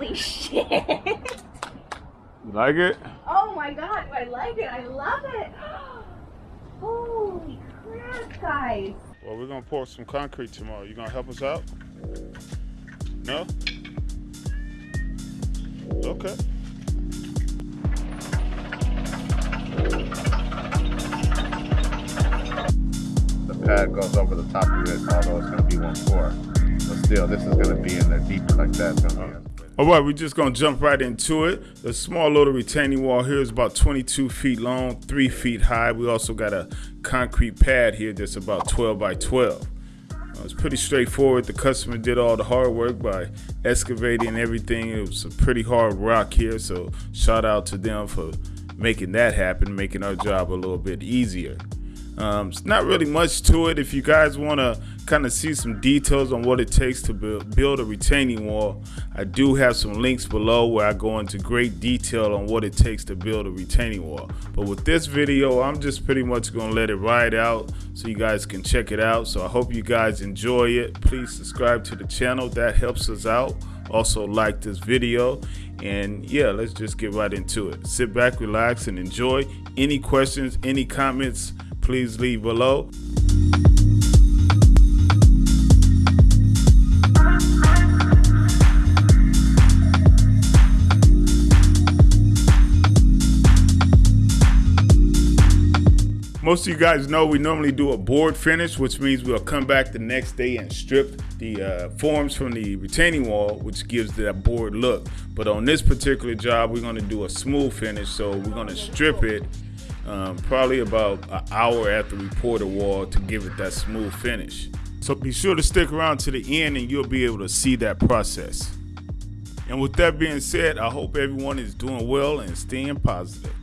Holy shit. You like it? Oh my god, I like it. I love it. Holy crap, guys. Well, we're gonna pour some concrete tomorrow. You gonna help us out? No? Okay. The pad goes over the top of it, although it's gonna be one floor. But still, this is gonna be in there deeper like that. All right, we're just gonna jump right into it. The small little retaining wall here is about 22 feet long, three feet high. We also got a concrete pad here that's about 12 by 12. Uh, it's pretty straightforward. The customer did all the hard work by excavating everything. It was a pretty hard rock here, so shout out to them for making that happen, making our job a little bit easier. Um, it's not really much to it. If you guys want to kind of see some details on what it takes to build, build a retaining wall, I do have some links below where I go into great detail on what it takes to build a retaining wall. But with this video, I'm just pretty much going to let it ride out so you guys can check it out. So I hope you guys enjoy it. Please subscribe to the channel. That helps us out. Also like this video. And yeah, let's just get right into it. Sit back, relax, and enjoy. Any questions, any comments, please leave below. Most of you guys know we normally do a board finish, which means we'll come back the next day and strip the uh, forms from the retaining wall, which gives that board look. But on this particular job, we're gonna do a smooth finish. So we're gonna strip it um, probably about an hour after we pour the wall to give it that smooth finish. So be sure to stick around to the end and you'll be able to see that process. And with that being said, I hope everyone is doing well and staying positive.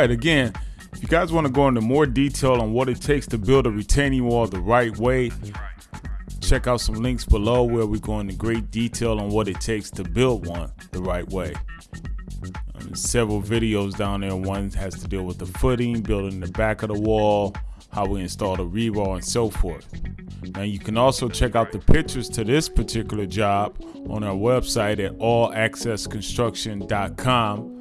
Right, again, if you guys want to go into more detail on what it takes to build a retaining wall the right way, check out some links below where we go into great detail on what it takes to build one the right way. Um, several videos down there. One has to deal with the footing, building the back of the wall, how we install the rebar, and so forth. Now you can also check out the pictures to this particular job on our website at allaccessconstruction.com.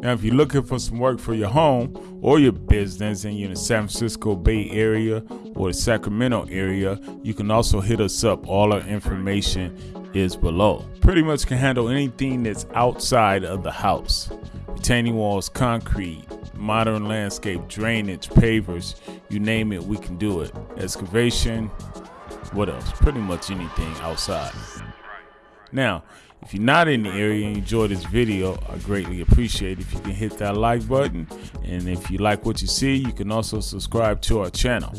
Now, if you're looking for some work for your home or your business and you're in the San Francisco Bay Area or the Sacramento area, you can also hit us up. All our information is below. Pretty much can handle anything that's outside of the house retaining walls, concrete, modern landscape, drainage, pavers you name it, we can do it. Excavation, what else? Pretty much anything outside. Now, if you're not in the area and enjoy this video, I greatly appreciate if you can hit that like button. And if you like what you see, you can also subscribe to our channel.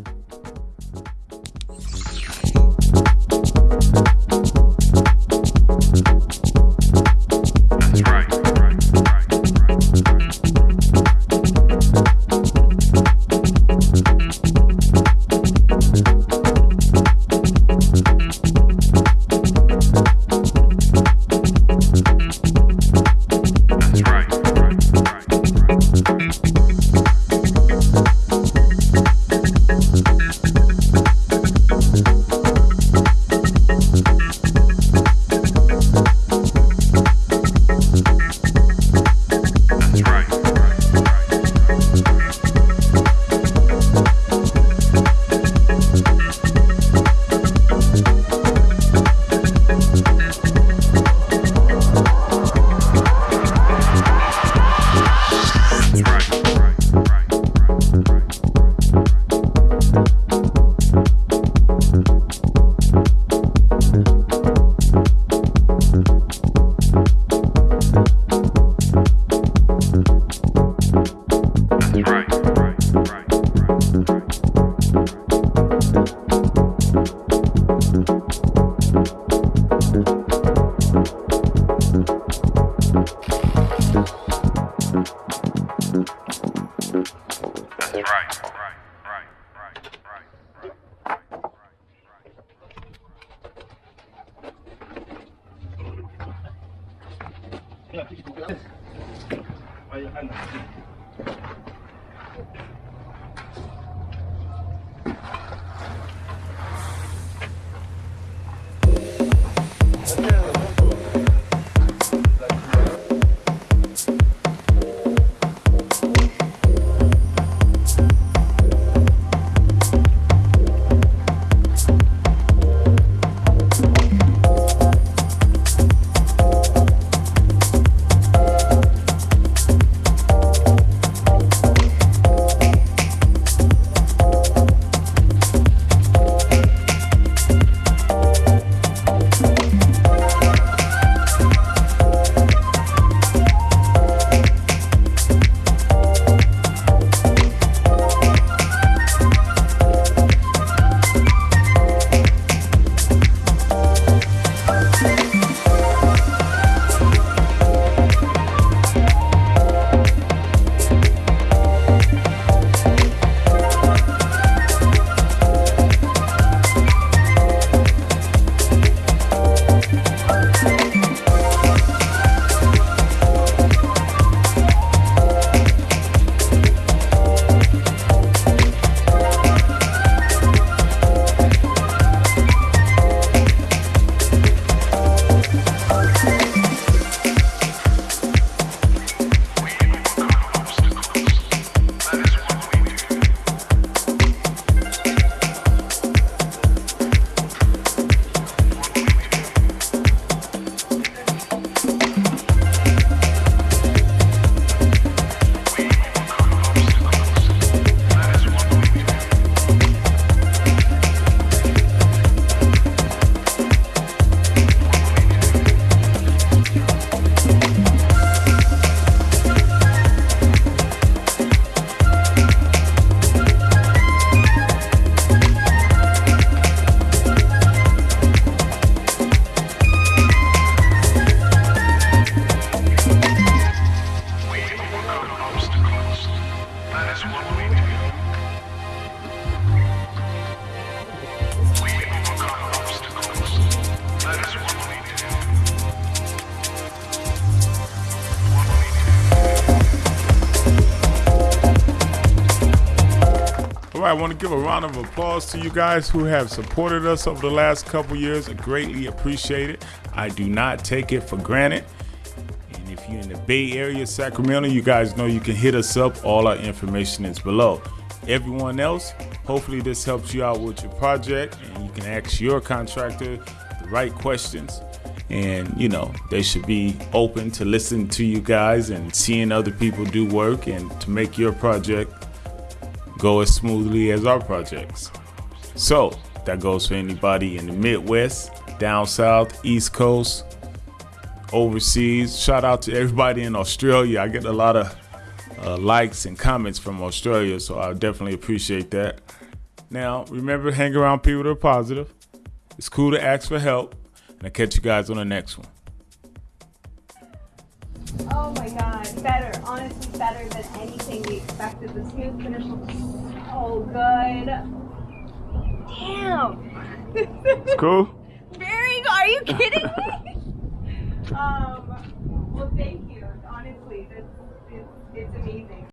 还有按哪键？All right, I want to give a round of applause to you guys who have supported us over the last couple years. I greatly appreciate it. I do not take it for granted. And if you're in the Bay Area, Sacramento, you guys know you can hit us up. All our information is below. Everyone else, hopefully this helps you out with your project and you can ask your contractor the right questions. And you know, they should be open to listen to you guys and seeing other people do work and to make your project go as smoothly as our projects. So that goes for anybody in the Midwest, down south, East Coast, overseas. Shout out to everybody in Australia. I get a lot of uh, likes and comments from Australia, so I definitely appreciate that. Now, remember, hang around people that are positive. It's cool to ask for help, and I'll catch you guys on the next one. Oh my god, better. Honestly, better than anything we expected. The smooth finish looks so good. Damn. It's cool? Very good. Are you kidding me? um, well, thank you. Honestly, this, it's, it's amazing.